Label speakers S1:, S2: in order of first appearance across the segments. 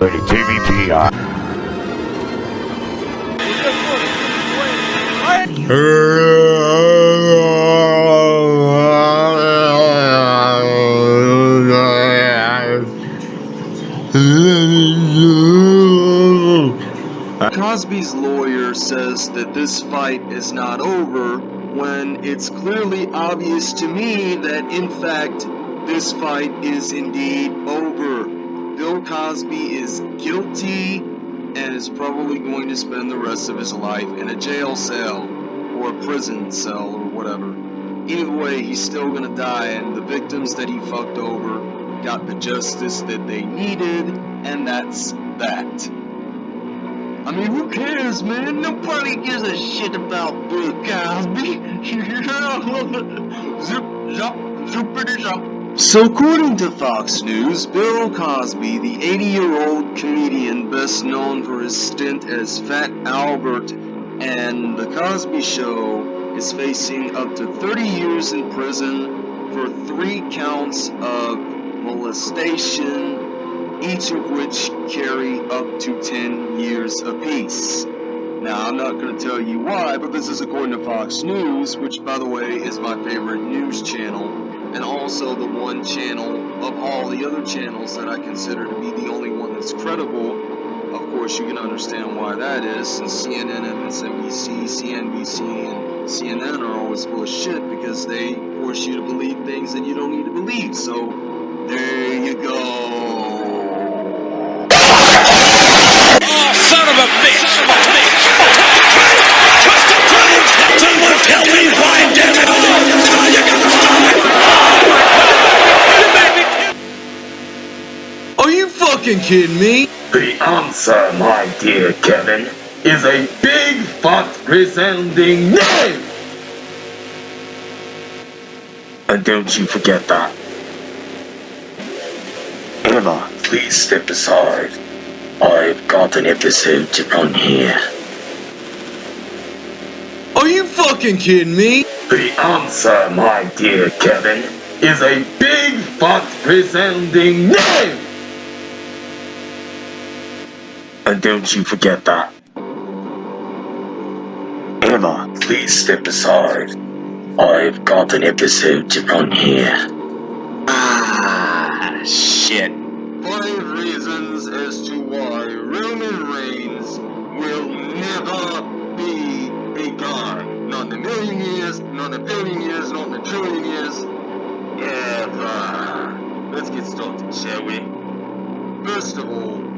S1: Rated TVPI.
S2: Cosby's lawyer says that this fight is not over when it's clearly obvious to me that in fact this fight is indeed over. Cosby is guilty and is probably going to spend the rest of his life in a jail cell or a prison cell or whatever. Either way, he's still gonna die and the victims that he fucked over got the justice that they needed and that's that. I mean, who cares, man? Nobody gives a shit about Bill Cosby. zip, zop, zoopity zop. So, according to Fox News, Bill Cosby, the 80-year-old comedian best known for his stint as Fat Albert and The Cosby Show, is facing up to 30 years in prison for three counts of molestation, each of which carry up to 10 years apiece. Now, I'm not going to tell you why, but this is according to Fox News, which, by the way, is my favorite news channel, and also the one channel of all the other channels that I consider to be the only one that's credible. Of course, you can understand why that is, since CNN, MSNBC, CNBC, and CNN are always full of shit because they force you to believe things that you don't need to believe. So, there you go. Fucking kidding me?
S3: The answer, my dear Kevin, is a big fat resounding no! And don't you forget that. Emma, please step aside. I've got an episode to run here.
S2: Are you fucking kidding me?
S3: The answer, my dear Kevin, is a big fat resounding no! And don't you forget that. Emma, please step aside. I've got an episode to run here.
S2: Ah, shit. Five reasons as to why Roman Reigns will never be a god. Not in a million years, not in a billion years, not in a trillion years. Ever. Let's get started, shall we? First of all,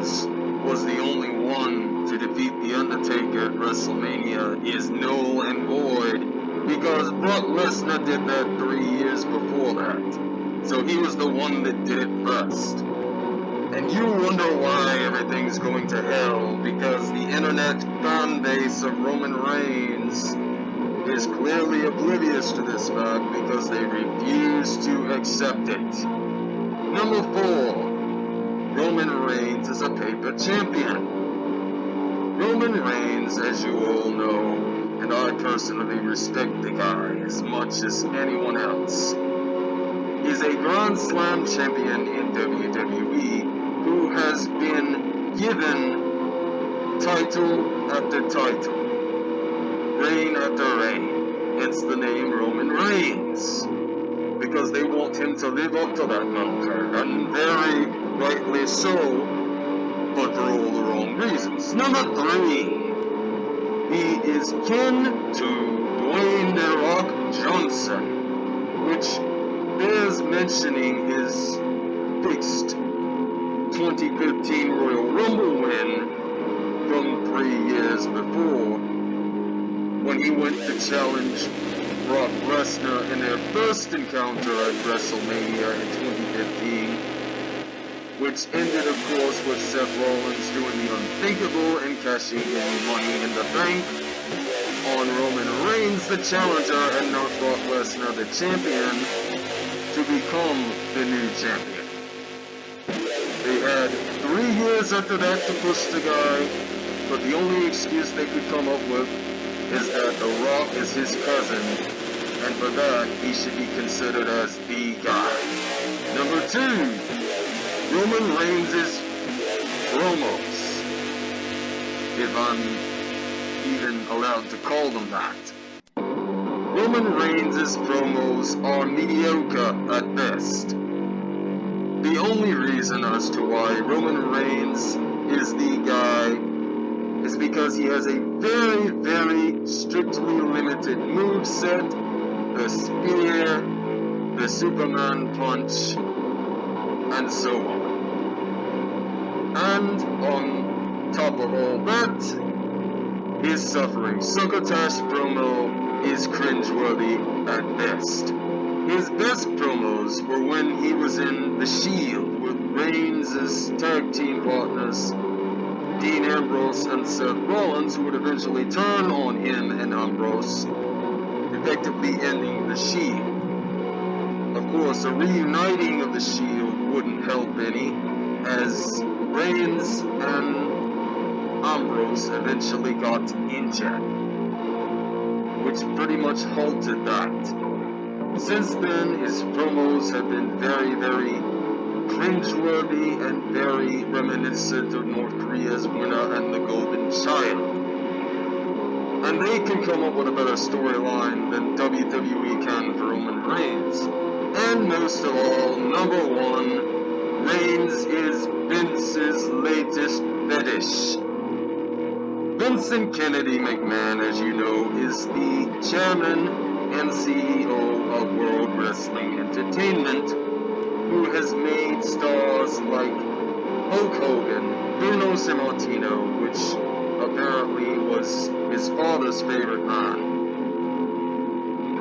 S2: Reigns was the only one to defeat The Undertaker at WrestleMania is null and void because Brock Lesnar did that three years before that. So he was the one that did it first. And you wonder why everything's going to hell because the internet fan base of Roman Reigns is clearly oblivious to this fact because they refuse to accept it. Number four, Roman Reigns is a paper champion. Roman Reigns, as you all know, and I personally respect the guy as much as anyone else, is a Grand Slam champion in WWE who has been given title after title, reign after reign. Hence the name Roman Reigns because they want him to live up to that moniker, and very rightly so, but for all the wrong reasons. Number three, he is kin to Dwayne The Rock Johnson, which bears mentioning his fixed 2015 Royal Rumble win from three years before, when he went to challenge Brock Lesnar in their first encounter at WrestleMania in 2015, which ended, of course, with Seth Rollins doing the unthinkable and cashing in money in the bank on Roman Reigns, the challenger, and not Brock Lesnar, the champion, to become the new champion. They had three years after that to push the guy, but the only excuse they could come up with is that The Rock is his cousin, and for that, he should be considered as the guy. Number two, Roman Reigns' is promos. If I'm even allowed to call them that. Roman Reigns' promos are mediocre at best. The only reason as to why Roman Reigns is the guy is because he has a very, very strictly limited move set, the spear, the Superman punch, and so on. And on top of all that, his suffering succotash promo is cringeworthy at best. His best promos were when he was in The Shield with Reigns' tag team partners Dean Ambrose and Seth Rollins, who would eventually turn on him and Ambrose, effectively ending the Shield. Of course, a reuniting of the Shield wouldn't help any, as Reigns and Ambrose eventually got injured, which pretty much halted that. Since then, his promos have been very, very cringeworthy and very reminiscent of North Korea's winner and the Golden Child. And they can come up with a better storyline than WWE can for Roman Reigns. And most of all, number one, Reigns is Vince's latest fetish. Vincent Kennedy McMahon, as you know, is the chairman and CEO of World Wrestling Entertainment, who has made stars like Hulk Hogan, Bruno Sammartino, which apparently was his father's favorite man.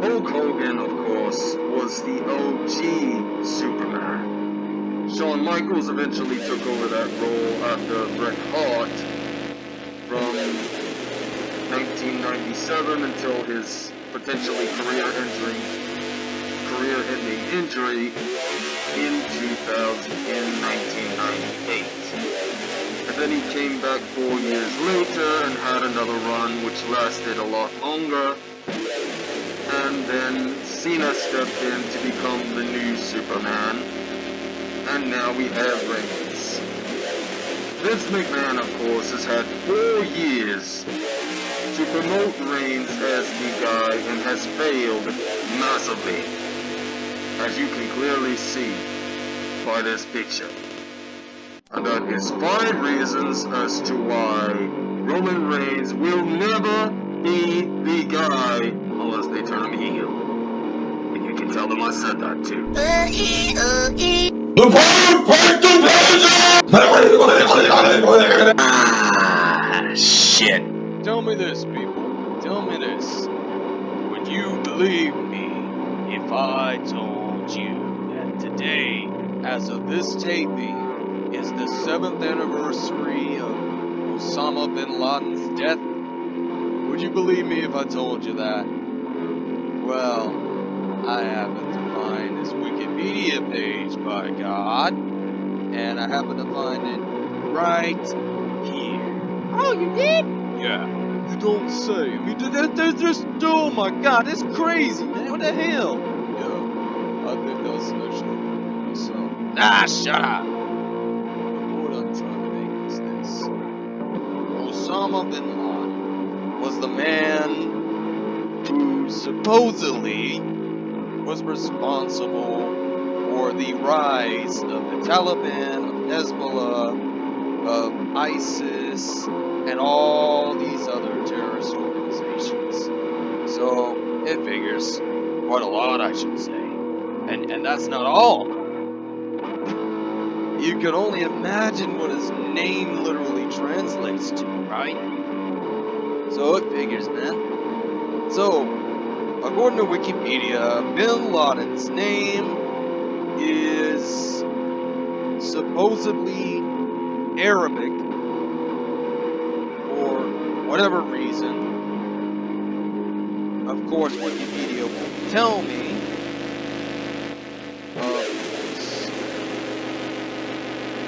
S2: Hulk Hogan, of course, was the OG Superman. Shawn Michaels eventually took over that role after Bret Hart from 1997 until his potentially career-ending career-ending injury in 2000 in 1998. And then he came back four years later and had another run which lasted a lot longer. And then Cena stepped in to become the new Superman. And now we have Reigns. Vince McMahon, of course, has had four years to promote Reigns as the guy and has failed massively as you can clearly see by this picture. And that is five reasons as to why Roman Reigns will never be the guy unless they turn him heel. And you can tell them I said that too.
S1: Ah, shit.
S4: Tell me this, people. Tell me this. Would you believe me if I told you that today, as of this taping, is the seventh anniversary of Osama bin Laden's death? Would you believe me if I told you that? Well, I happen to find this Wikipedia page, by God, and I happen to find it right here.
S5: Oh, you did?
S4: Yeah. You don't say. I mean, there- there's just, oh my god, it's crazy, man. What the hell? Yeah, I think that's actually myself. Ah, shut up. The point I'm trying to make is this. Osama bin Laden was the man who supposedly was responsible for the rise of the Taliban, of Hezbollah, of ISIS, and all these other terrorist organizations. So it figures quite a lot, I should say. And and that's not all. You can only imagine what his name literally translates to, right? So it figures, man. So, according to Wikipedia, Bin Laden's name is supposedly Arabic for whatever reason. Of course, Wikipedia won't tell me. Of.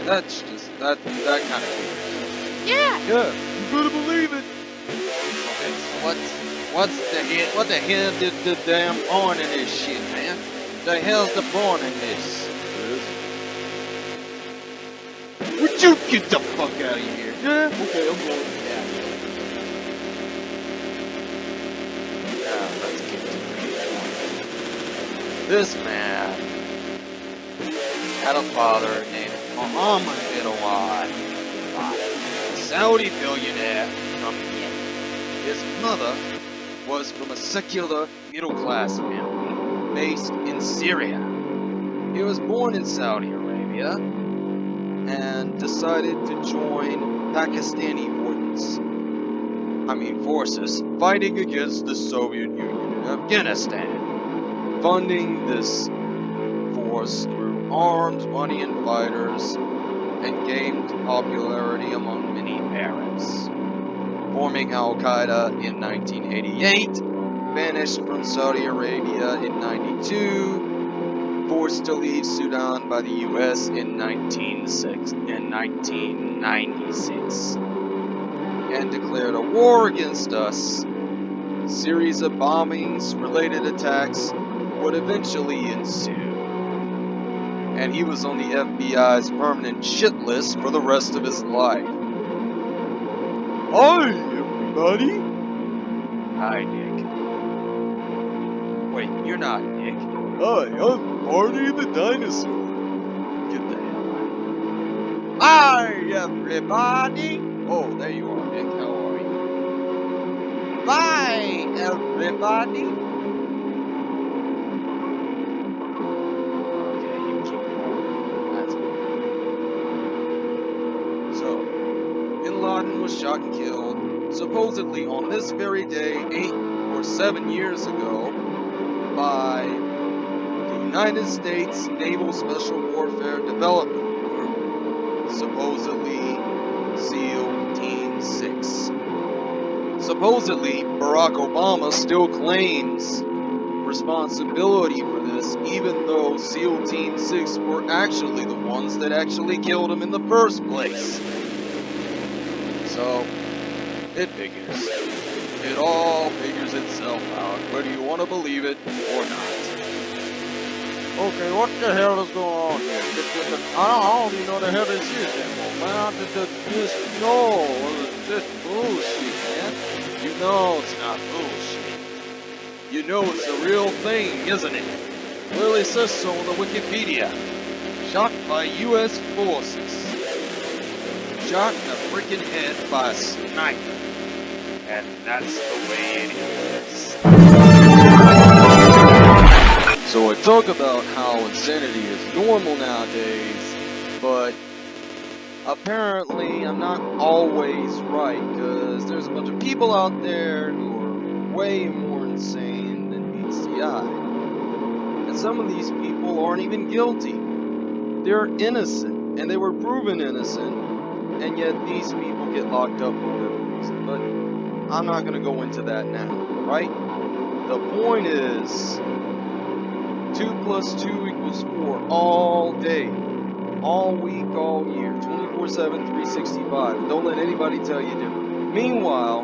S4: That's just that that kind of
S5: Yeah.
S4: yeah. You better believe it. Okay, so what What's the hell? What the hell did the damn born in this shit, man? The hell's the born in this? Would you get the fuck out of here? Yeah. Okay, I'm going. Yeah. Now let's get to the This man had a father named Muhammad bin Awad, a Saudi billionaire from. His mother was from a secular middle-class family based in Syria. He was born in Saudi Arabia and decided to join Pakistani forces. I mean forces fighting against the Soviet Union in Afghanistan, funding this force through arms, money, and fighters, and gained popularity among many Arabs forming Al Qaeda in 1988, banished from Saudi Arabia in 92, forced to leave Sudan by the US in 1996 in 1996, and declared a war against us. Series of bombings, related attacks would eventually ensue. And he was on the FBI's permanent shit list for the rest of his life. Hi, everybody. Hi, Nick. Wait, you're not Nick. Hi, I'm Barney the dinosaur. Get the hell out. Hi, everybody. Oh, there you are, Nick. How are you? Bye, everybody. Was shot and killed, supposedly on this very day, eight or seven years ago, by the United States Naval Special Warfare Development Group, supposedly SEAL Team 6. Supposedly, Barack Obama still claims responsibility for this, even though SEAL Team 6 were actually the ones that actually killed him in the first place. So, it figures. It all figures itself out, whether you want to believe it or not. Okay, what the hell is going on here? The- the- the- I don't, even know the hell this is anymore, man. The- the- This, no, this bullshit, man. You know it's not bullshit. You know it's a real thing, isn't it? Clearly says so on the Wikipedia. Shot by U.S. forces shot in the freaking head by a sniper. And that's the way it is. So I talk about how insanity is normal nowadays, but apparently I'm not always right, because there's a bunch of people out there who are way more insane than meets the eye. And some of these people aren't even guilty. They're innocent, and they were proven innocent, and yet these people get locked up for whatever reason. But I'm not going to go into that now, right? The point is, 2 plus 2 equals 4 all day, all week, all year, 24 7, 365. Don't let anybody tell you different. Meanwhile,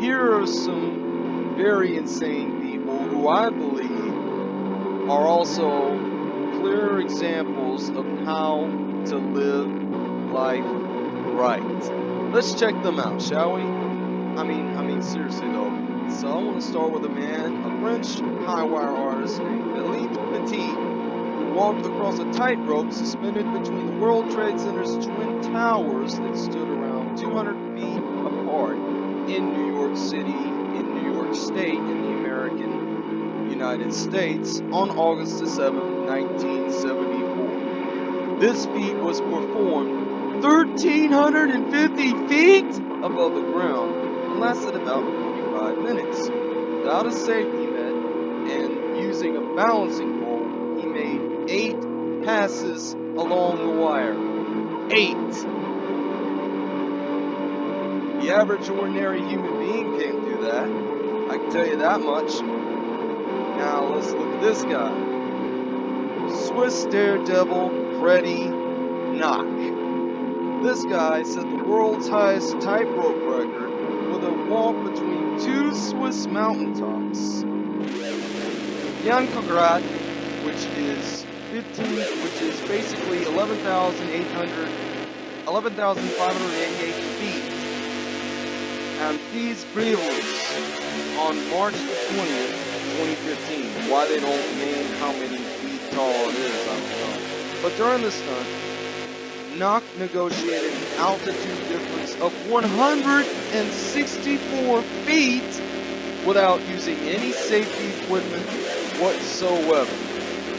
S4: here are some very insane people who I believe are also clear examples of how to live life right. Let's check them out, shall we? I mean, I mean, seriously though. So I want to start with a man, a French high wire artist named Philippe Petit, who walked across a tightrope suspended between the World Trade Center's twin towers that stood around 200 feet apart in New York City, in New York State, in the American United States on August the 7th, 1974. This feat was performed 1,350 feet above the ground and lasted about 45 minutes. Without a safety net and using a balancing pole, he made eight passes along the wire. Eight! The average ordinary human being can't do that. I can tell you that much. Now let's look at this guy. Swiss daredevil Freddy Nock. This guy set the world's highest tightrope record with a walk between two Swiss mountaintops. Jankograd, which is 15, which is basically 11,800, 11,588 feet. And these Breivels on March 20th, 2015. Why they don't name how many feet tall it is, I don't know. But during the stunt, Nock negotiated an altitude difference of 164 feet without using any safety equipment whatsoever.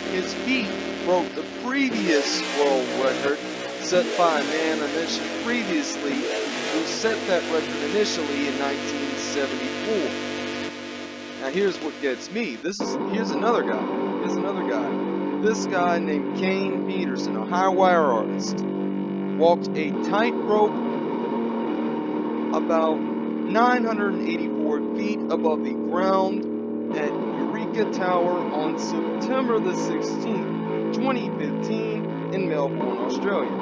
S4: His feet broke the previous world record set by a man initially previously who set that record initially in 1974. Now here's what gets me. This is here's another guy. Here's another guy. This guy named Kane Peterson, a high wire artist, walked a tightrope about 984 feet above the ground at Eureka Tower on September the 16th, 2015 in Melbourne, Australia.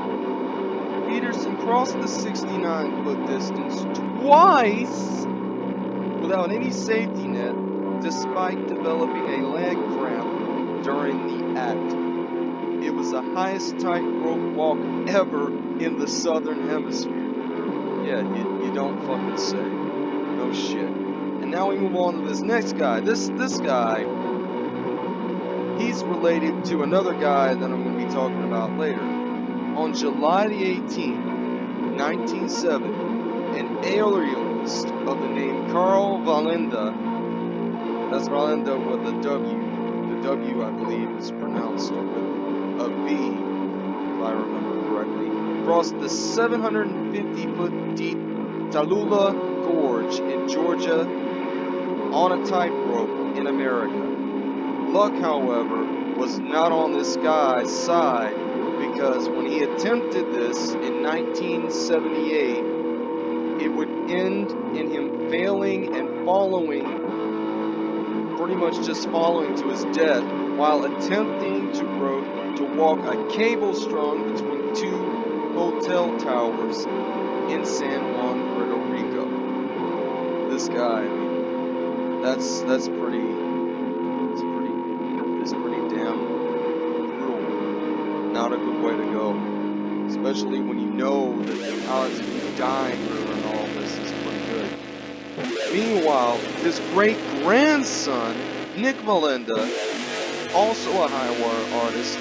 S4: Peterson crossed the 69 foot distance twice without any safety net despite developing a leg The highest tightrope walk ever in the southern hemisphere. Yeah, you, you don't fucking say. No shit. And now we move on to this next guy. This this guy, he's related to another guy that I'm going to be talking about later. On July the 18th, 1970, an aerialist of the name Karl Wallenda, that's Wallenda with a W, the W I believe is pronounced with if I remember correctly, crossed the 750 foot deep Tallulah Gorge in Georgia on a tightrope in America. Luck, however, was not on this guy's side because when he attempted this in 1978, it would end in him failing and following, pretty much just following to his death while attempting to, ro- to walk a cable strung between two hotel towers in San Juan, Puerto Rico. This guy, I mean, that's that's pretty, it's pretty, it's pretty damn brutal. Not a good way to go, especially when you know that the odds of you dying during all this is pretty good. Meanwhile, his great grandson, Nik Wallenda, also a high wire artist,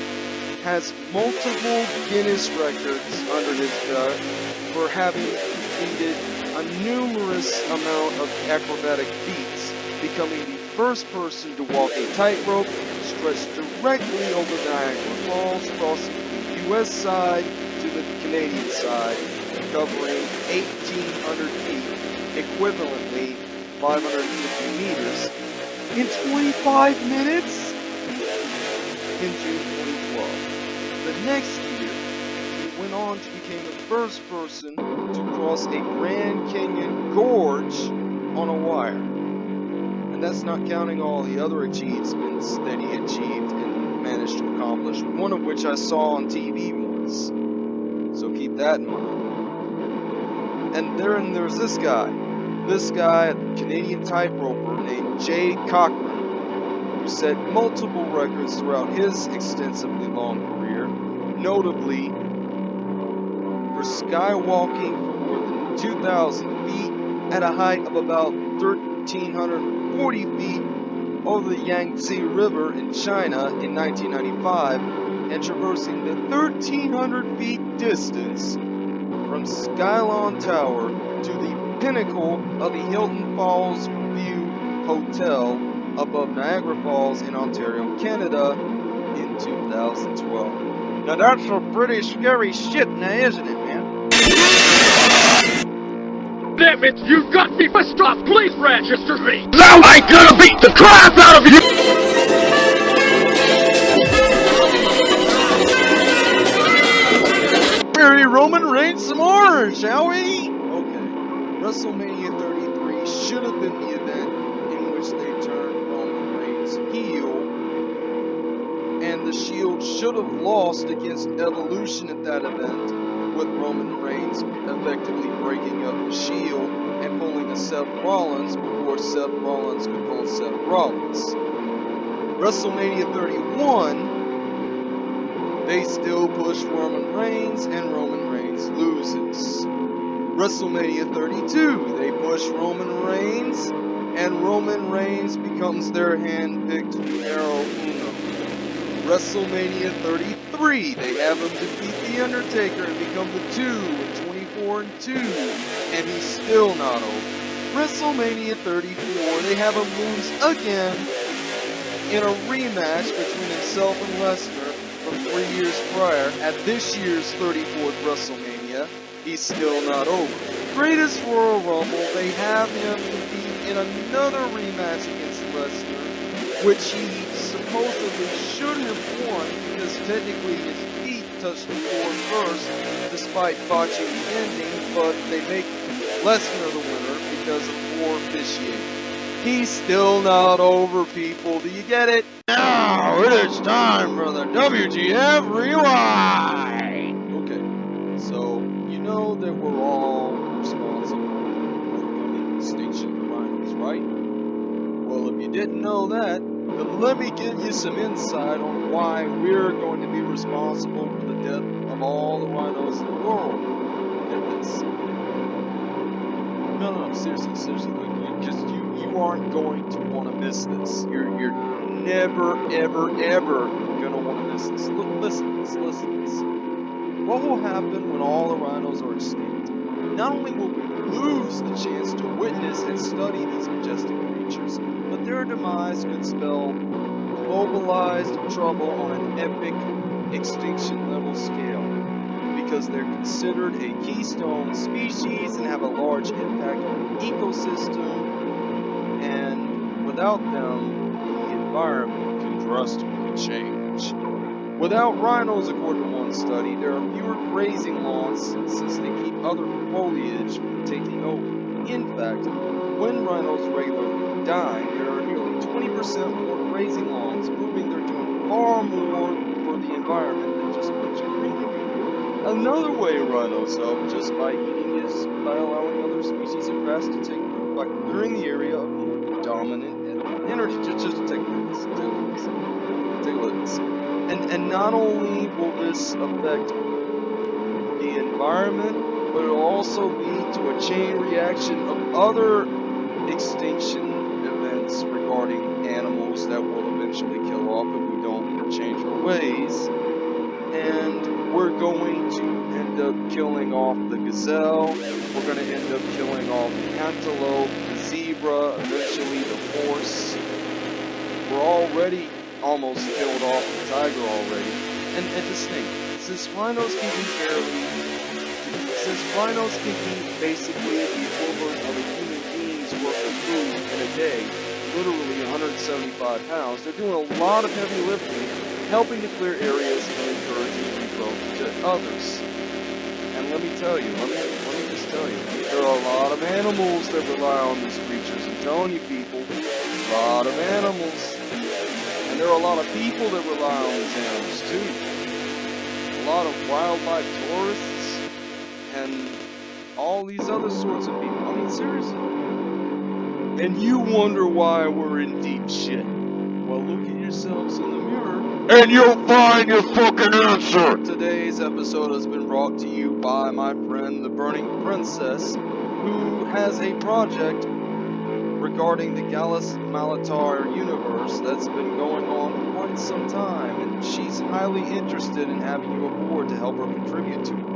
S4: has multiple Guinness records under his belt for having completed a numerous amount of acrobatic feats, becoming the first person to walk a tightrope stretched directly over Niagara Falls, from the U.S. side to the Canadian side, covering 1,800 feet, equivalently 550 meters, in 25 minutes in June 2012. The next year, he went on to become the first person to cross a Grand Canyon gorge on a wire. And that's not counting all the other achievements that he achieved and managed to accomplish, one of which I saw on TV once. So keep that in mind. And then there's this guy. This guy, a Canadian tightroper named Jay Cochrane, who set multiple records throughout his extensively long career, notably for skywalking for more than 2,000 feet at a height of about 1,340 feet over the Yangtze River in China in 1995 and traversing the 1,300 feet distance from Skylon Tower to the pinnacle of the Hilton Falls View Hotel above Niagara Falls in Ontario, Canada in 2012. Now that's some pretty scary shit now, isn't it, man?
S6: Damn it, you got me pissed off! Please register me! Now I'm gonna beat the crap out of you!
S4: Bury Roman Reigns some more, shall we? Okay. WrestleMania 33 should have been the should have lost against Evolution at that event, with Roman Reigns effectively breaking up the Shield and pulling a Seth Rollins before Seth Rollins could pull Seth Rollins. WrestleMania 31, they still push Roman Reigns and Roman Reigns loses. WrestleMania 32, they push Roman Reigns and Roman Reigns becomes their hand-picked uno. WrestleMania 33, they have him defeat The Undertaker and become the 2 in 24 and 2, and he's still not over. WrestleMania 34, they have him lose again in a rematch between himself and Lesnar from three years prior at this year's 34th WrestleMania. He's still not over. Greatest Royal Rumble, they have him defeat in another rematch against Lesnar, which he supposedly shouldn't have won because technically his feet touched the floor first, despite botching the ending, but they make Lesnar the winner because of poor officiating. He's still not over, people. Do you get it? Now it is time for the WTF Rewind! Okay, so you know that we're all responsible for the coming extinction of the rhinos, right? Well, if you didn't know that, then let me give you some insight on why we're going to be responsible for the death of all the rhinos in the world. No, no, seriously, seriously, because you, you aren't going to want to miss this. You're, you're never, ever, ever going to want to miss this. Look, listen listen this. What will happen when all the rhinos are extinct? Not only will we lose the chance to witness and study these majestic creatures, but their demise could spell globalized trouble on an epic extinction level scale because they're considered a keystone species and have a large impact on the ecosystem and without them the environment can drastically change. Without rhinos, according to one study, there are fewer grazing lawns since they keep other foliage from taking over. In fact, when rhinos regularly die, there are nearly 20% more grazing lawns, proving they're doing far more for the environment than just butchering greenery. Another way rhinos help just by eating is by allowing other species of grass to take root by clearing the area of more dominant energy. Just, just take a look. Take a look. Take a look. And, and not only will this affect the environment, but it will also lead to a chain reaction of other extinction regarding animals that will eventually kill off if we don't change our ways. And we're going to end up killing off the gazelle, we're going to end up killing off the antelope, the zebra, eventually the horse. We're already almost killed off the tiger already. And, and just think, since rhinos can eat barely, since rhinos can eat basically the equivalent of a human being's worth of food in a day, literally 175 pounds, they're doing a lot of heavy lifting, helping to clear areas and encouraging growth to others. And let me tell you, let me, let me just tell you, there are a lot of animals that rely on these creatures. I'm telling you people, a lot of animals. And there are a lot of people that rely on these animals too. A lot of wildlife tourists and all these other sorts of people. I mean, seriously. And you wonder why we're in deep shit. Well, look at yourselves in the mirror
S6: And you'll find your fucking answer!
S4: Today's episode has been brought to you by my friend the Burning Princess, who has a project regarding the Gallus Malatar universe that's been going on for quite some time, and she's highly interested in having you aboard to help her contribute to it.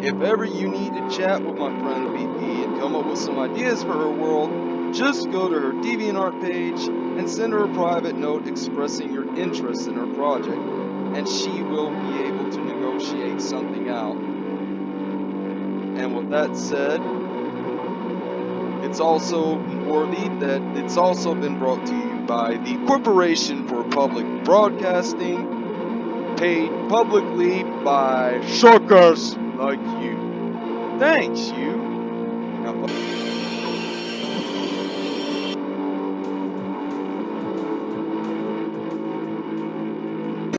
S4: If ever you need to chat with my friend BP and come up with some ideas for her world, just go to her DeviantArt page and send her a private note expressing your interest in her project, and she will be able to negotiate something out. And with that said, it's also worthy that it's also been brought to you by the Corporation for Public Broadcasting, paid publicly by
S6: Suckers!
S4: like you. Thanks, you. Now,